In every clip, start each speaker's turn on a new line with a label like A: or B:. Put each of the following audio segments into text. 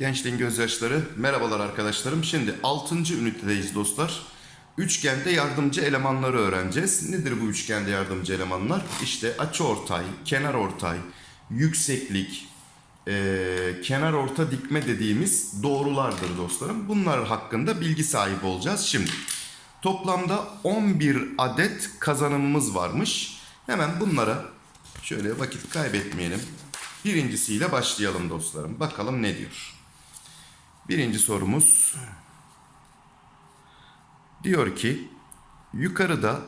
A: Gençliğin gözyaşları. Merhabalar arkadaşlarım. Şimdi 6. ünitedeyiz dostlar. Üçgende yardımcı elemanları öğreneceğiz. Nedir bu üçgende yardımcı elemanlar? İşte açıortay, kenar ortay, yükseklik, eee kenar orta dikme dediğimiz doğrulardır dostlarım. Bunlar hakkında bilgi sahibi olacağız şimdi. Toplamda 11 adet kazanımımız varmış. Hemen bunlara şöyle vakit kaybetmeyelim. Birincisiyle başlayalım dostlarım. Bakalım ne diyor. Birinci sorumuz diyor ki yukarıda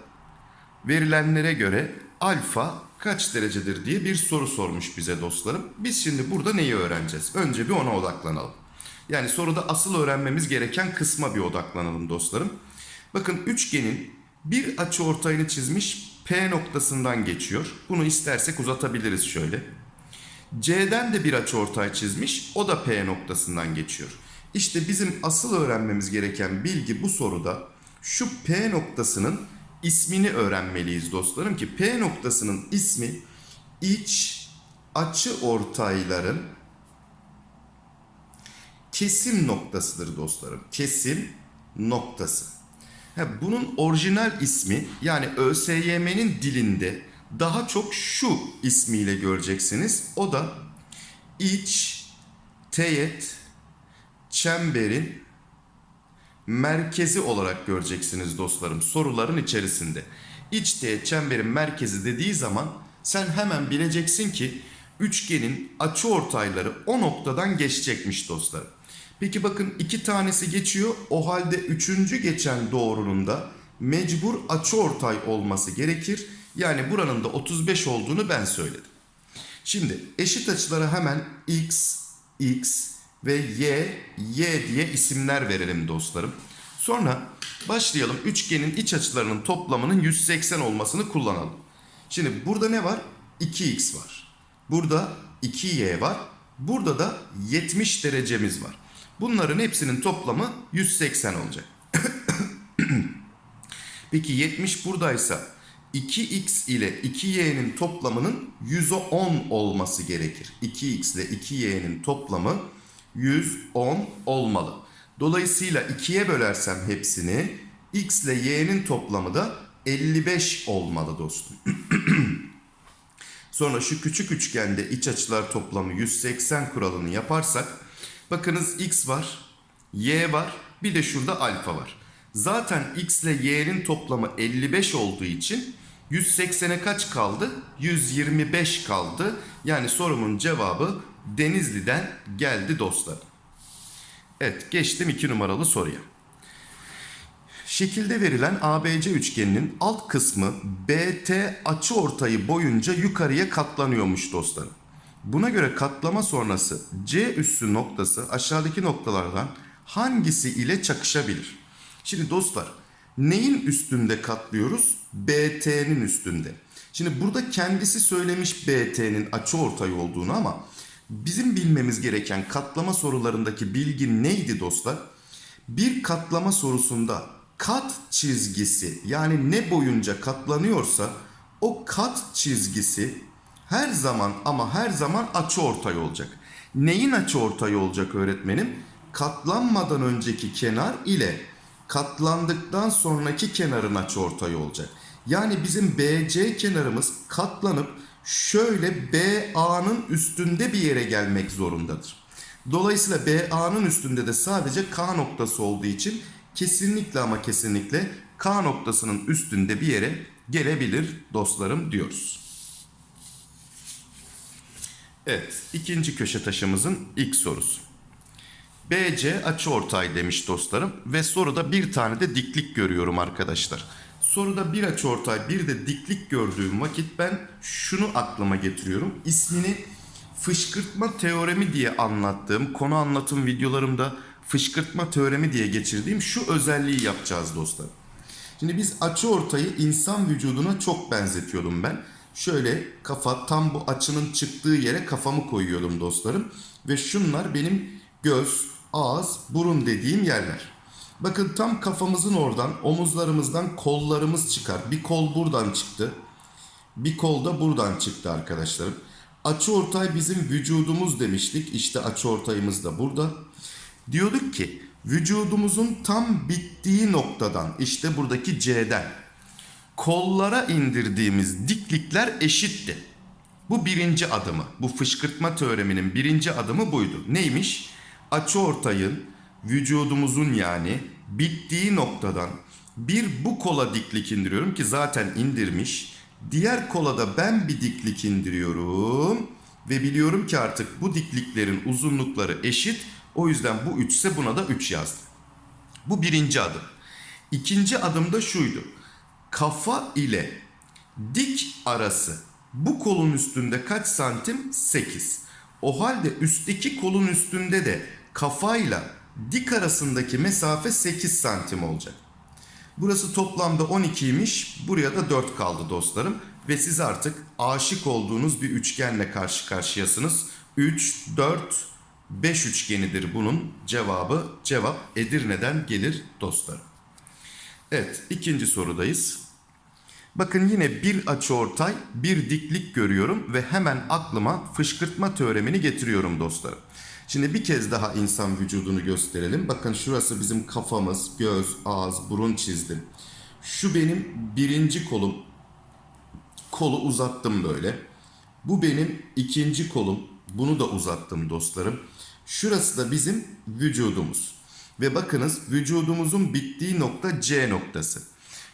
A: verilenlere göre alfa kaç derecedir diye bir soru sormuş bize dostlarım. Biz şimdi burada neyi öğreneceğiz? Önce bir ona odaklanalım. Yani soruda asıl öğrenmemiz gereken kısma bir odaklanalım dostlarım. Bakın üçgenin bir açı ortayını çizmiş P noktasından geçiyor. Bunu istersek uzatabiliriz şöyle. C'den de bir açıortay çizmiş. O da P noktasından geçiyor. İşte bizim asıl öğrenmemiz gereken bilgi bu soruda şu P noktasının ismini öğrenmeliyiz dostlarım ki P noktasının ismi iç açı ortayların kesim noktasıdır dostlarım. Kesim noktası. Bunun orijinal ismi yani ÖSYM'nin dilinde daha çok şu ismiyle göreceksiniz. O da iç teğet çemberin merkezi olarak göreceksiniz dostlarım soruların içerisinde. İç teğet çemberin merkezi dediği zaman sen hemen bileceksin ki üçgenin açı ortayları o noktadan geçecekmiş dostlarım. Peki bakın iki tanesi geçiyor. O halde üçüncü geçen doğrunun da mecbur açı ortay olması gerekir. Yani buranın da 35 olduğunu ben söyledim. Şimdi eşit açılara hemen x, x ve y, y diye isimler verelim dostlarım. Sonra başlayalım üçgenin iç açılarının toplamının 180 olmasını kullanalım. Şimdi burada ne var? 2x var. Burada 2y var. Burada da 70 derecemiz var. Bunların hepsinin toplamı 180 olacak. Peki 70 buradaysa 2x ile 2y'nin toplamının 110 olması gerekir. 2x ile 2y'nin toplamı 110 olmalı. Dolayısıyla 2'ye bölersem hepsini x ile y'nin toplamı da 55 olmalı dostum. Sonra şu küçük üçgende iç açılar toplamı 180 kuralını yaparsak bakınız x var, y var, bir de şurada alfa var. Zaten x ile y'nin toplamı 55 olduğu için 180'e kaç kaldı? 125 kaldı. Yani sorumun cevabı Denizli'den geldi dostlar. Evet geçtim 2 numaralı soruya. Şekilde verilen ABC üçgeninin alt kısmı BT açı ortayı boyunca yukarıya katlanıyormuş dostlarım. Buna göre katlama sonrası C üssü noktası aşağıdaki noktalardan hangisi ile çakışabilir? Şimdi dostlar neyin üstünde katlıyoruz? BT'nin üstünde. Şimdi burada kendisi söylemiş BT'nin açı ortay olduğunu ama bizim bilmemiz gereken katlama sorularındaki bilgi neydi dostlar? Bir katlama sorusunda kat çizgisi yani ne boyunca katlanıyorsa o kat çizgisi her zaman ama her zaman açı ortay olacak. Neyin açı ortay olacak öğretmenim? Katlanmadan önceki kenar ile katlandıktan sonraki kenarın açıortay olacak. Yani bizim BC kenarımız katlanıp şöyle BA'nın üstünde bir yere gelmek zorundadır. Dolayısıyla BA'nın üstünde de sadece K noktası olduğu için kesinlikle ama kesinlikle K noktasının üstünde bir yere gelebilir dostlarım diyoruz. Evet ikinci köşe taşımızın ilk sorusu. BC açıortay demiş dostlarım ve soruda bir tane de diklik görüyorum arkadaşlar. Soruda bir açıortay bir de diklik gördüğüm vakit ben şunu aklıma getiriyorum. İsmini fışkırtma teoremi diye anlattığım konu anlatım videolarımda fışkırtma teoremi diye geçirdiğim şu özelliği yapacağız dostlar. Şimdi biz açıortayı insan vücuduna çok benzetiyordum ben. Şöyle kafa tam bu açının çıktığı yere kafamı koyuyordum dostlarım. Ve şunlar benim göz, ağız, burun dediğim yerler. Bakın tam kafamızın oradan, omuzlarımızdan kollarımız çıkar. Bir kol buradan çıktı. Bir kol da buradan çıktı arkadaşlarım. Açıortay bizim vücudumuz demiştik. İşte açıortayımız da burada. Diyorduk ki vücudumuzun tam bittiği noktadan işte buradaki C'den kollara indirdiğimiz diklikler eşitti. Bu birinci adımı. Bu fışkırtma teoreminin birinci adımı buydu. Neymiş? Açıortayın vücudumuzun yani bittiği noktadan bir bu kola diklik indiriyorum ki zaten indirmiş. Diğer kola da ben bir diklik indiriyorum. Ve biliyorum ki artık bu dikliklerin uzunlukları eşit. O yüzden bu 3 ise buna da 3 yazdım. Bu birinci adım. İkinci adım da şuydu. Kafa ile dik arası bu kolun üstünde kaç santim? 8. O halde üstteki kolun üstünde de kafayla dik arasındaki mesafe 8 santim olacak. Burası toplamda 12'ymiş. Buraya da 4 kaldı dostlarım. Ve siz artık aşık olduğunuz bir üçgenle karşı karşıyasınız. 3, 4, 5 üçgenidir bunun cevabı. Cevap Edirne'den gelir dostlarım. Evet ikinci sorudayız. Bakın yine bir açıortay, bir diklik görüyorum ve hemen aklıma fışkırtma teoremini getiriyorum dostlarım. Şimdi bir kez daha insan vücudunu gösterelim. Bakın şurası bizim kafamız, göz, ağız, burun çizdim. Şu benim birinci kolum. Kolu uzattım böyle. Bu benim ikinci kolum. Bunu da uzattım dostlarım. Şurası da bizim vücudumuz. Ve bakınız vücudumuzun bittiği nokta C noktası.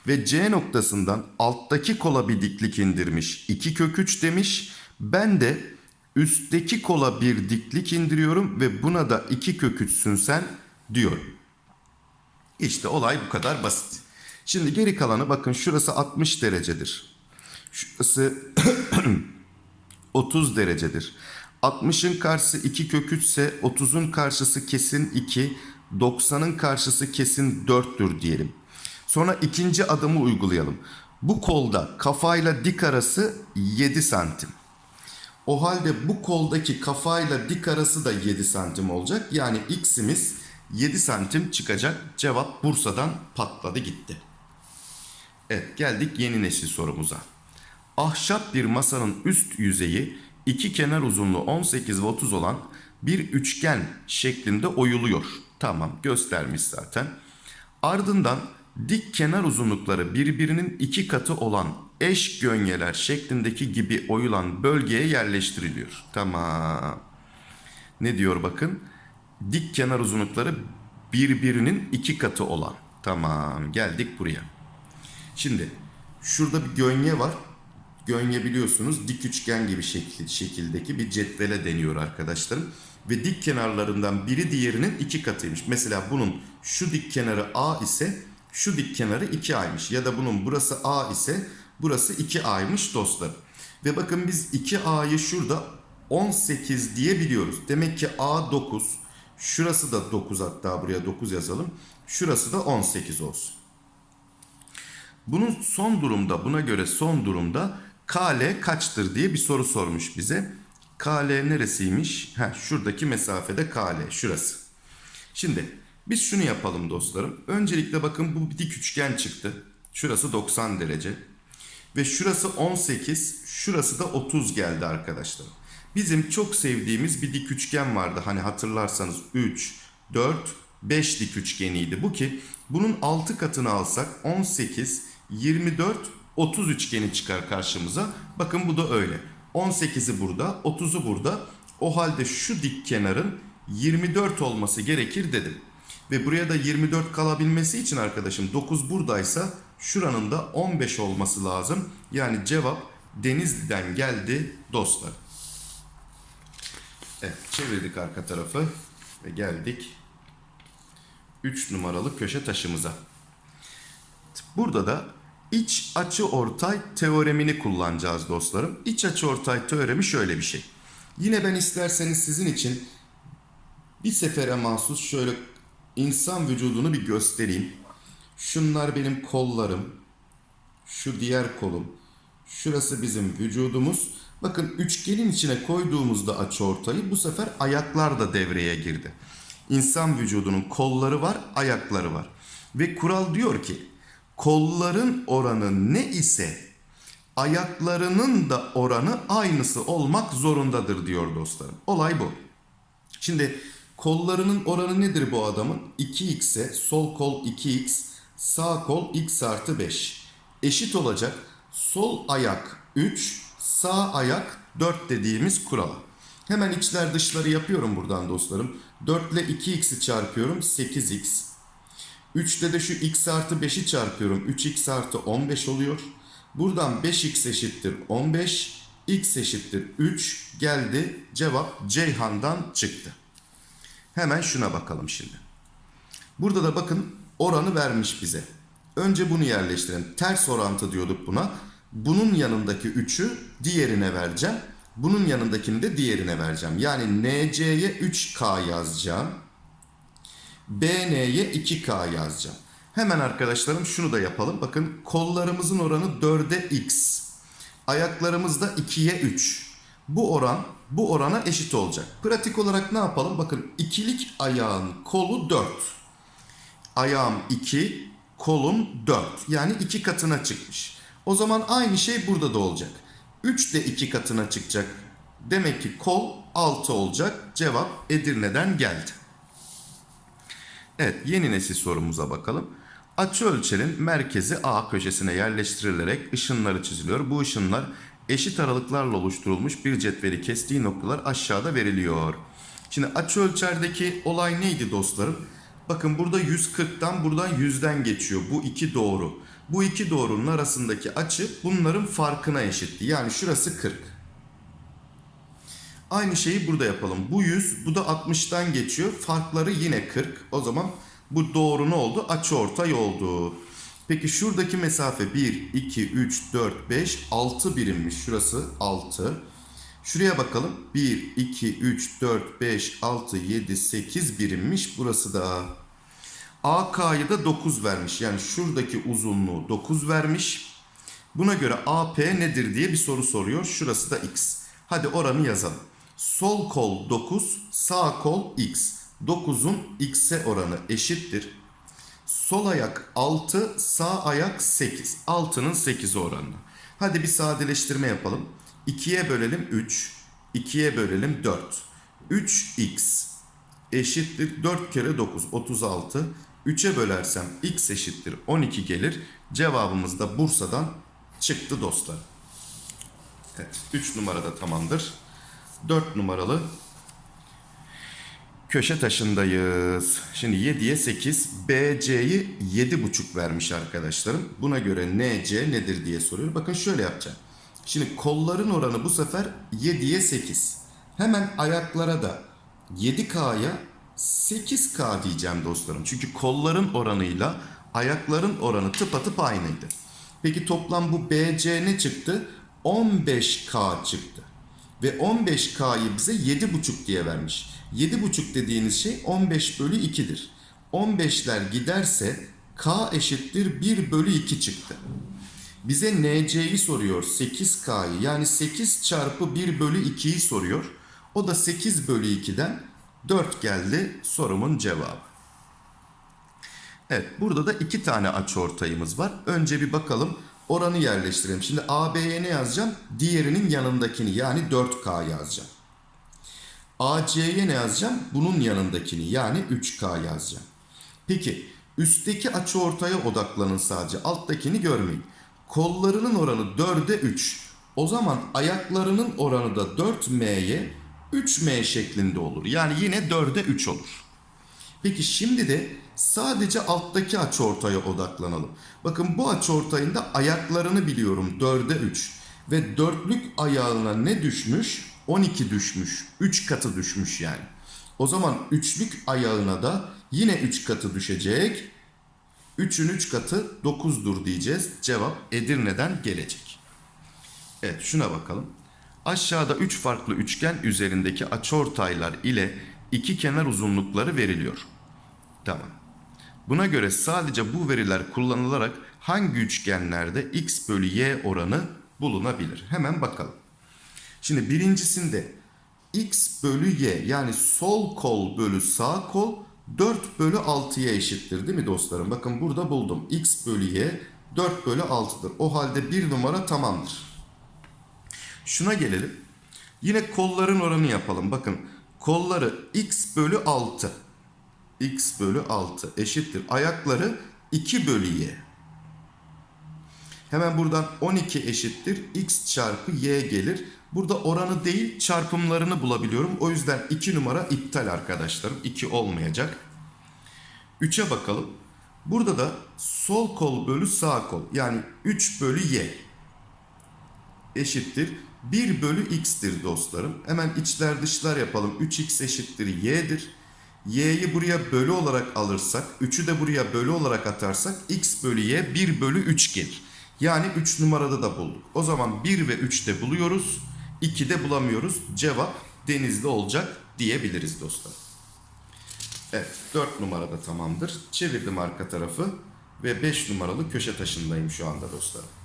A: Ve C noktasından alttaki kola bir diklik indirmiş. 2 kök 3 demiş. Ben de üstteki kola bir diklik indiriyorum ve buna da 2 kök 3'sün sen diyorum. İşte olay bu kadar basit. Şimdi geri kalanı bakın şurası 60 derecedir. Şurası 30 derecedir. 60'ın karşısı 2 kök 3 ise 30'un karşısı kesin 2, 90'ın karşısı kesin 4'tür diyelim. Sonra ikinci adımı uygulayalım. Bu kolda kafayla dik arası 7 santim. O halde bu koldaki kafayla dik arası da 7 santim olacak. Yani x'imiz 7 santim çıkacak. Cevap Bursa'dan patladı gitti. Evet geldik yeni nesil sorumuza. Ahşap bir masanın üst yüzeyi iki kenar uzunluğu 18 ve 30 olan bir üçgen şeklinde oyuluyor. Tamam göstermiş zaten. Ardından dik kenar uzunlukları birbirinin iki katı olan eş gönyeler şeklindeki gibi oyulan bölgeye yerleştiriliyor. Tamam. Ne diyor bakın? Dik kenar uzunlukları birbirinin iki katı olan. Tamam geldik buraya. Şimdi şurada bir gönye var. Gönye biliyorsunuz dik üçgen gibi şekil, şekildeki bir cetvele deniyor arkadaşlarım. Ve dik kenarlarından biri diğerinin iki katıymış. Mesela bunun şu dik kenarı A ise şu dik kenarı 2A'ymış. Ya da bunun burası A ise burası 2A'ymış dostlar. Ve bakın biz 2A'yı şurada 18 diye biliyoruz. Demek ki A 9. Şurası da 9 hatta buraya 9 yazalım. Şurası da 18 olsun. Bunun son durumda buna göre son durumda KL kaçtır diye bir soru sormuş bize. KL neresiymiş? Heh, şuradaki mesafede KL şurası. Şimdi biz şunu yapalım dostlarım. Öncelikle bakın bu bir dik üçgen çıktı. Şurası 90 derece. Ve şurası 18, şurası da 30 geldi arkadaşlar. Bizim çok sevdiğimiz bir dik üçgen vardı. Hani hatırlarsanız 3, 4, 5 dik üçgeniydi. Bu ki bunun 6 katını alsak 18, 24, 30 üçgeni çıkar karşımıza. Bakın bu da öyle. 18'i burada, 30'u burada. O halde şu dik kenarın 24 olması gerekir dedim. Ve buraya da 24 kalabilmesi için arkadaşım 9 buradaysa şuranın da 15 olması lazım. Yani cevap Denizli'den geldi dostlar. Evet çevirdik arka tarafı ve geldik 3 numaralı köşe taşımıza. Burada da iç açı ortay teoremini kullanacağız dostlarım. İç açı ortay teoremi şöyle bir şey. Yine ben isterseniz sizin için bir sefere mahsus şöyle insan vücudunu bir göstereyim. Şunlar benim kollarım. Şu diğer kolum. Şurası bizim vücudumuz. Bakın üçgenin içine koyduğumuzda açıortayı bu sefer ayaklar da devreye girdi. İnsan vücudunun kolları var, ayakları var. Ve kural diyor ki kolların oranı ne ise ayaklarının da oranı aynısı olmak zorundadır diyor dostlarım. Olay bu. Şimdi kollarının oranı nedir bu adamın? 2x'e sol kol 2x, sağ kol x artı 5. Eşit olacak. Sol ayak 3, sağ ayak 4 dediğimiz kurala. Hemen içler dışları yapıyorum buradan dostlarım. 4 ile 2x'i çarpıyorum 8x. 3'te de şu x artı 5'i çarpıyorum. 3x artı 15 oluyor. Buradan 5x eşittir 15. x eşittir 3 geldi. Cevap Ceyhan'dan çıktı. Hemen şuna bakalım şimdi. Burada da bakın oranı vermiş bize. Önce bunu yerleştirelim. Ters orantı diyorduk buna. Bunun yanındaki 3'ü diğerine vereceğim. Bunun yanındakini de diğerine vereceğim. Yani NC'ye 3K yazacağım. BN'ye 2K yazacağım. Hemen arkadaşlarım şunu da yapalım. Bakın kollarımızın oranı 4'e X. Ayaklarımız da 2'ye 3. Bu oran bu orana eşit olacak. Pratik olarak ne yapalım? Bakın ikilik ayağın kolu 4. Ayağım 2, kolum 4. Yani 2 katına çıkmış. O zaman aynı şey burada da olacak. 3 de 2 katına çıkacak. Demek ki kol 6 olacak. Cevap Edirne'den geldi. Evet yeni nesil sorumuza bakalım. Açı ölçenin merkezi A köşesine yerleştirilerek ışınları çiziliyor. Bu ışınlar eşit aralıklarla oluşturulmuş bir cetveli kestiği noktalar aşağıda veriliyor. Şimdi açı ölçerdeki olay neydi dostlarım? Bakın burada 140'tan buradan 100'den geçiyor. Bu iki doğru. Bu iki doğrunun arasındaki açı bunların farkına eşitti. Yani şurası 40. Aynı şeyi burada yapalım. Bu 100, bu da 60'tan geçiyor. Farkları yine 40. O zaman bu doğru ne oldu? Açı ortay oldu. Peki şuradaki mesafe 1, 2, 3, 4, 5, 6 birimmiş. Şurası 6. Şuraya bakalım. 1, 2, 3, 4, 5, 6, 7, 8 birimmiş. Burası da AK'yı da 9 vermiş. Yani şuradaki uzunluğu 9 vermiş. Buna göre AP nedir diye bir soru soruyor. Şurası da X. Hadi oranı yazalım. Sol kol 9, sağ kol X. 9'un X'e oranı eşittir. Sol ayak 6, sağ ayak 8. 6'nın 8'i oranına. Hadi bir sadeleştirme yapalım. 2'ye bölelim 3, 2'ye bölelim 4. 3x eşittir 4 kere 9, 36. 3'e bölersem x eşittir 12 gelir. Cevabımız da Bursa'dan çıktı dostlar. Evet 3 numarada tamamdır. 4 numaralı köşe taşındayız. Şimdi 7'ye 8, BC'yi 7,5 vermiş arkadaşlarım. Buna göre NC nedir diye soruyor. Bakın şöyle yapacağım. Şimdi kolların oranı bu sefer 7'ye 8. Hemen ayaklara da 7K'ya 8K diyeceğim dostlarım. Çünkü kolların oranıyla ayakların oranı tıpatıp aynıydı. Peki toplam bu BC ne çıktı? 15K çıktı. Ve 15K'yı bize 7,5 diye vermiş. 7,5 dediğiniz şey 15 bölü 2'dir. 15'ler giderse K eşittir 1 bölü 2 çıktı. Bize NC'yi soruyor 8K'yı yani 8 çarpı 1 bölü 2'yi soruyor. O da 8 bölü 2'den 4 geldi sorumun cevabı. Evet burada da iki tane açıortayımız var. Önce bir bakalım oranı yerleştirelim. Şimdi AB'ye ne yazacağım? Diğerinin yanındakini yani 4K yazacağım. AC'ye ne yazacağım? Bunun yanındakini yani 3K yazacağım. Peki üstteki açıortaya odaklanın sadece alttakini görmeyin. Kollarının oranı 4'e 3. O zaman ayaklarının oranı da 4M'ye 3M şeklinde olur. Yani yine 4'e 3 olur. Peki şimdi de sadece alttaki açıortaya odaklanalım. Bakın bu açıortayın da ayaklarını biliyorum 4'e 3. Ve dörtlük ayağına ne düşmüş? 12 düşmüş. 3 katı düşmüş yani. O zaman üçlük ayağına da yine 3 katı düşecek. 3'ün 3 katı 9'dur diyeceğiz. Cevap Edirne'den gelecek. Evet şuna bakalım. Aşağıda 3 farklı üçgen üzerindeki açıortaylar ile iki kenar uzunlukları veriliyor. Tamam. Buna göre sadece bu veriler kullanılarak hangi üçgenlerde x bölü y oranı bulunabilir? Hemen bakalım. Şimdi birincisinde x bölü y yani sol kol bölü sağ kol 4 bölü 6'ya eşittir değil mi dostlarım? Bakın burada buldum. x bölü y 4 bölü 6'dır. O halde bir numara tamamdır. Şuna gelelim. Yine kolların oranı yapalım. Bakın kolları x bölü 6. x bölü 6 eşittir. Ayakları 2 bölü y. Hemen buradan 12 eşittir. x çarpı y gelir. Burada oranı değil çarpımlarını bulabiliyorum. O yüzden 2 numara iptal arkadaşlarım. 2 olmayacak. 3'e bakalım. Burada da sol kol bölü sağ kol yani 3 bölü y eşittir 1 bölü x'tir dostlarım. Hemen içler dışlar yapalım. 3x eşittir y'dir. y'yi buraya bölü olarak alırsak 3'ü de buraya bölü olarak atarsak x bölü y 1 bölü 3 gelir. Yani 3 numarada da bulduk. O zaman 1 ve 3'te buluyoruz. 2'de bulamıyoruz. Cevap denizli olacak diyebiliriz dostlar. Evet 4 numarada tamamdır. Çevirdim arka tarafı ve 5 numaralı köşe taşındayım şu anda dostlarım.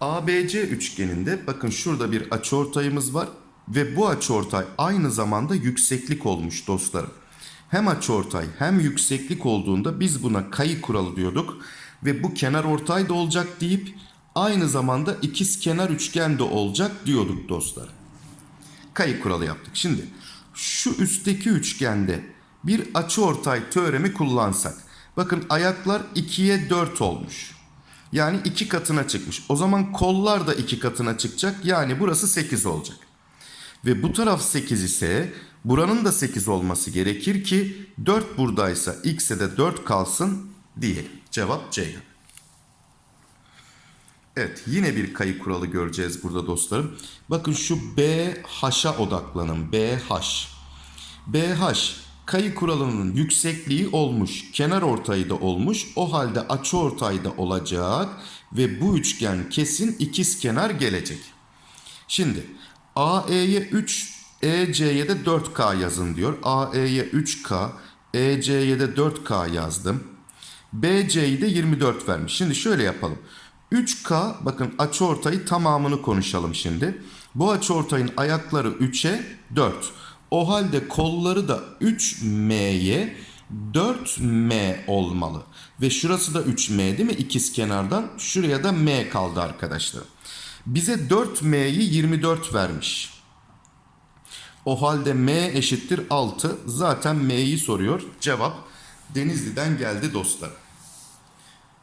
A: ABC üçgeninde bakın şurada bir açıortayımız var ve bu açıortay aynı zamanda yükseklik olmuş dostlarım. Hem açıortay hem yükseklik olduğunda biz buna kayı kuralı diyorduk ve bu kenar ortay da olacak deyip aynı zamanda ikiz kenar üçgen de olacak diyorduk dostlar. Kayı kuralı yaptık. Şimdi şu üstteki üçgende bir açıortay teoremi kullansak. Bakın ayaklar 2'ye 4 olmuş. Yani iki katına çıkmış. O zaman kollar da iki katına çıkacak. Yani burası 8 olacak. Ve bu taraf 8 ise buranın da 8 olması gerekir ki 4 buradaysa x'e de 4 kalsın diyelim. Cevap Ceyhan. Evet yine bir kayı kuralı göreceğiz burada dostlarım. Bakın şu BH'a odaklanın. BH. BH kayı kuralının yüksekliği olmuş. Kenar ortayı da olmuş. O halde açı ortayı da olacak. Ve bu üçgen kesin ikiz kenar gelecek. Şimdi AE'ye 3, EC'ye de 4K yazın diyor. AE'ye 3K, EC'ye de 4K yazdım. BC'yi de 24 vermiş. Şimdi şöyle yapalım. 3K bakın açıortayı tamamını konuşalım şimdi. Bu açıortayın ayakları 3'e 4. O halde kolları da 3M'ye 4M olmalı. Ve şurası da 3M değil mi? İkiz kenardan. Şuraya da M kaldı arkadaşlar. Bize 4M'yi 24 vermiş. O halde M eşittir 6. Zaten M'yi soruyor. Cevap Denizli'den geldi dostlar.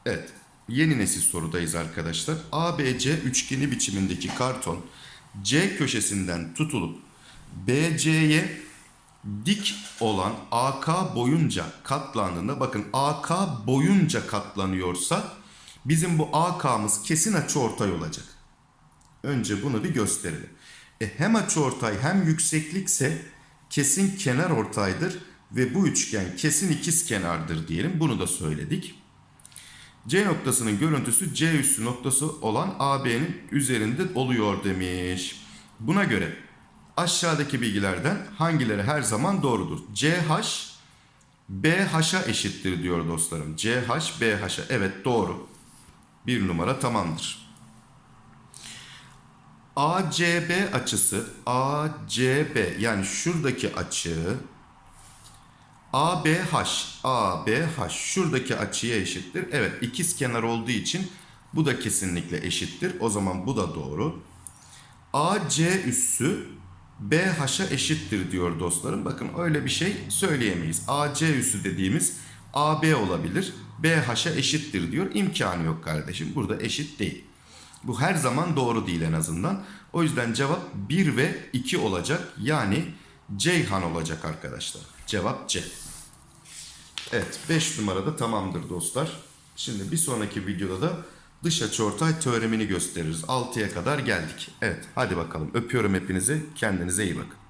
A: Evet. Yeni nesil sorudayız arkadaşlar. ABC üçgeni biçimindeki karton C köşesinden tutulup BC'ye dik olan AK boyunca katlandığında bakın AK boyunca katlanıyorsa bizim bu AK'mız kesin açıortay olacak. Önce bunu bir gösterelim. E hem açıortay hem yükseklikse kesin kenar ortaydır ve bu üçgen kesin ikiz kenardır diyelim. Bunu da söyledik. C noktasının görüntüsü C üssü noktası olan AB'nin üzerinde oluyor demiş. Buna göre aşağıdaki bilgilerden hangileri her zaman doğrudur? CH BH'a eşittir diyor dostlarım. CH BH'a. Evet doğru. Bir numara tamamdır. ACB açısı ACB yani şuradaki açı ABH ABH şuradaki açıya eşittir. Evet ikiz kenar olduğu için bu da kesinlikle eşittir. O zaman bu da doğru. AC üssü BH'a eşittir diyor dostlarım. Bakın öyle bir şey söyleyemeyiz. AC üssü dediğimiz AB olabilir. BH'a eşittir diyor. İmkanı yok kardeşim. Burada eşit değil. Bu her zaman doğru değil en azından. O yüzden cevap 1 ve 2 olacak. Yani Ceyhan olacak arkadaşlar. Cevap C. Evet 5 numarada tamamdır dostlar. Şimdi bir sonraki videoda da dış açıortay teoremini gösteririz. 6'ya kadar geldik. Evet hadi bakalım öpüyorum hepinizi. Kendinize iyi bakın.